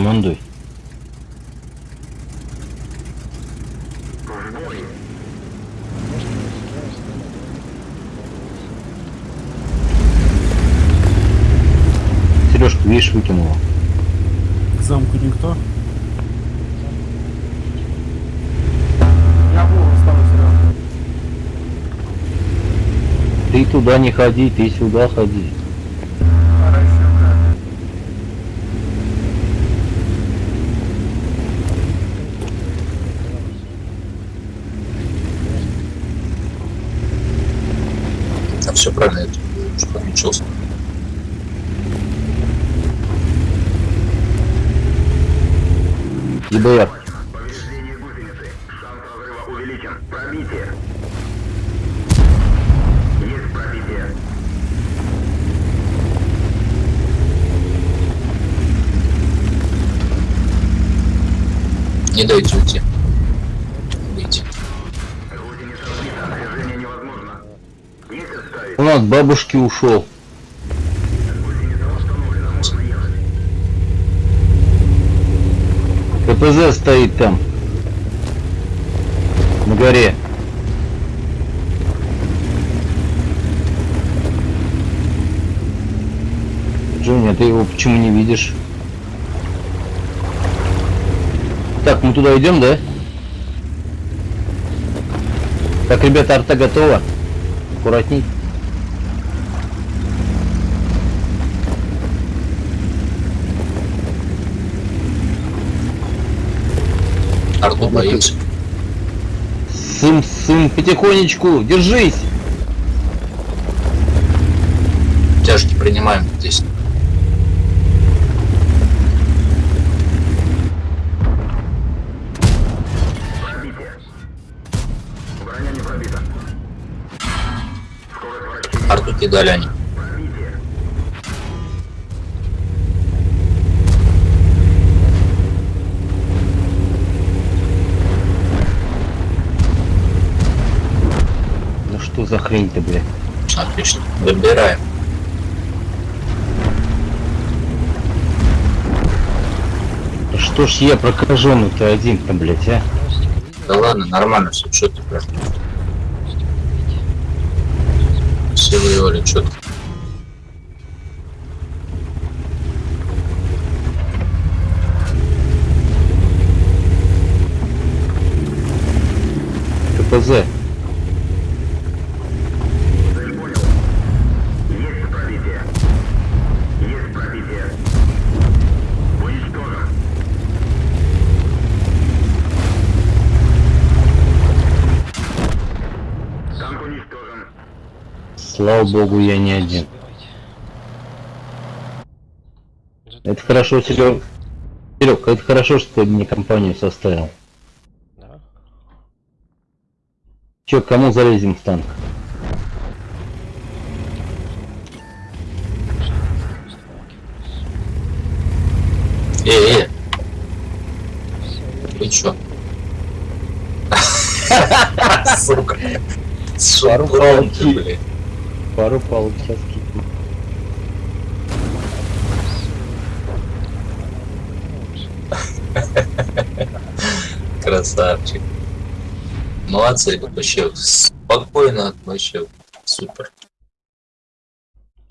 командуй. Сережку, видишь, выкинула. К замку никто? Ты туда не ходи, ты сюда ходи. Там все правильно, я что отмечался. ЕБР. Повреждение гусеницы. Шанс разрыва увеличен. Пробитие. Есть пробитие. Не дайте уйти. Бабушки ушел. КПЗ стоит там. На горе. Джонни, а ты его почему не видишь? Так, мы туда идем, да? Так, ребята, арта готова. Аккуратней. Арту боится. Сын, сын, потихонечку, держись. Тяжки принимаем здесь. Пробитие. Броня не пробита. Скорость вращения. Арту кидали они. За хрень-то, бля? Отлично. Выбираем. Что ж я прокаженный-то один-то, блядь, а? Да ладно, нормально все. Что ты прям? Все воевали, что ты? КПЗ. Слава богу, я не один. Это хорошо, Серег. Серег, это хорошо, что ты мне компанию составил. Да. Че, кому залезем в танк? Эй, эй. Вы чё? Сука. Пару палки. блин. Пару палок сейчас кикну. Красавчик. Молодцы, вообще спокойно, вообще супер.